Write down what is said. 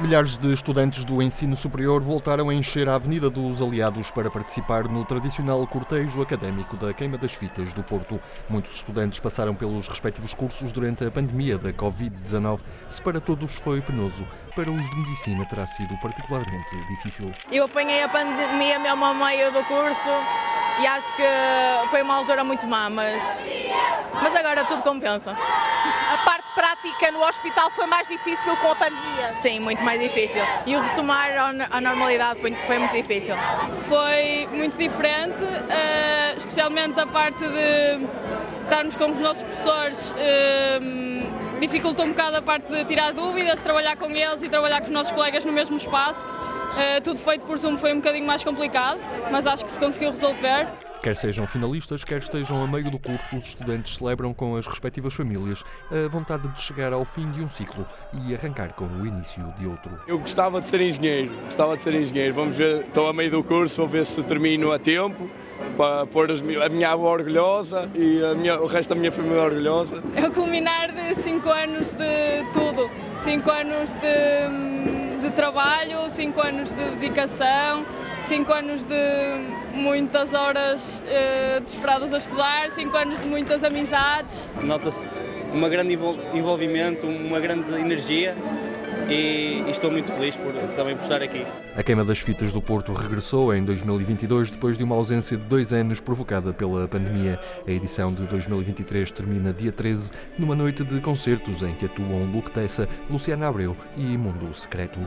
Milhares de estudantes do ensino superior voltaram a encher a Avenida dos Aliados para participar no tradicional cortejo académico da Queima das Fitas do Porto. Muitos estudantes passaram pelos respectivos cursos durante a pandemia da Covid-19. Se para todos foi penoso, para os de medicina terá sido particularmente difícil. Eu apanhei a pandemia mesmo a meio do curso e acho que foi uma altura muito má, mas, mas agora tudo compensa. A parte prática no hospital foi mais difícil com a pandemia? Sim, muito mais difícil. E o retomar a normalidade foi, foi muito difícil. Foi muito diferente, uh, especialmente a parte de estarmos com os nossos professores. Uh, dificultou um bocado a parte de tirar dúvidas, trabalhar com eles e trabalhar com os nossos colegas no mesmo espaço. Uh, tudo feito por Zoom foi um bocadinho mais complicado, mas acho que se conseguiu resolver. Quer sejam finalistas, quer estejam a meio do curso, os estudantes celebram com as respectivas famílias a vontade de chegar ao fim de um ciclo e arrancar com o início de outro. Eu gostava de ser engenheiro, gostava de ser engenheiro. Vamos ver, estou a meio do curso, vou ver se termino a tempo para pôr a minha avó orgulhosa e minha, o resto da minha família orgulhosa. É o culminar de 5 anos de tudo, 5 anos de, de trabalho, 5 anos de dedicação, 5 anos de muitas horas uh, desesperadas a estudar, 5 anos de muitas amizades. Nota-se um grande envolvimento, uma grande energia e, estou muito feliz por, também por estar aqui. A Queima das Fitas do Porto regressou em 2022 depois de uma ausência de dois anos provocada pela pandemia. A edição de 2023 termina dia 13 numa noite de concertos em que atuam Luke Tessa, Luciana Abreu e Mundo Secreto.